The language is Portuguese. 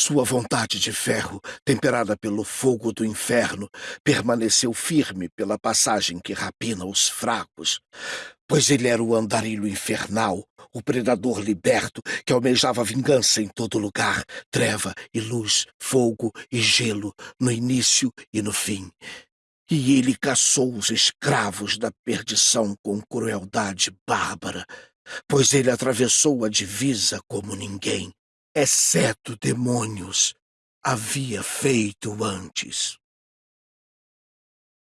Sua vontade de ferro, temperada pelo fogo do inferno, permaneceu firme pela passagem que rapina os fracos, pois ele era o andarilho infernal, o predador liberto que almejava vingança em todo lugar, treva e luz, fogo e gelo, no início e no fim. E ele caçou os escravos da perdição com crueldade bárbara, pois ele atravessou a divisa como ninguém, exceto demônios, havia feito antes.